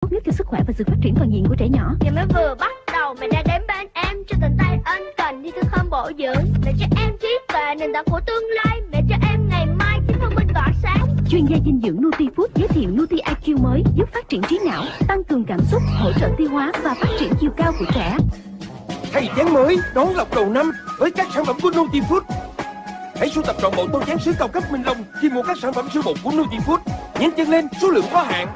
tốt nhất cho sức khỏe và sự phát triển toàn diện của trẻ nhỏ. Giờ mới vừa bắt đầu mẹ đã đến bên em cho tình tay ân cần đi thứ không bổ dưỡng mẹ cho em trí tuệ nền tảng của tương lai mẹ cho em ngày mai chính thông minh tỏa sáng Chuyên gia dinh dưỡng Nutifood giới thiệu Nuti IQ mới giúp phát triển trí não, tăng cường cảm xúc, hỗ trợ tiêu hóa và phát triển chiều cao của trẻ. Thay chén mới đón lọc đầu năm với các sản phẩm của Nutifood. Hãy sưu tập trọn bộ tô chén sứ cao cấp Minh Long khi mua các sản phẩm sữa bột của Nutifood. Nhấn chân lên, số lượng có hạn.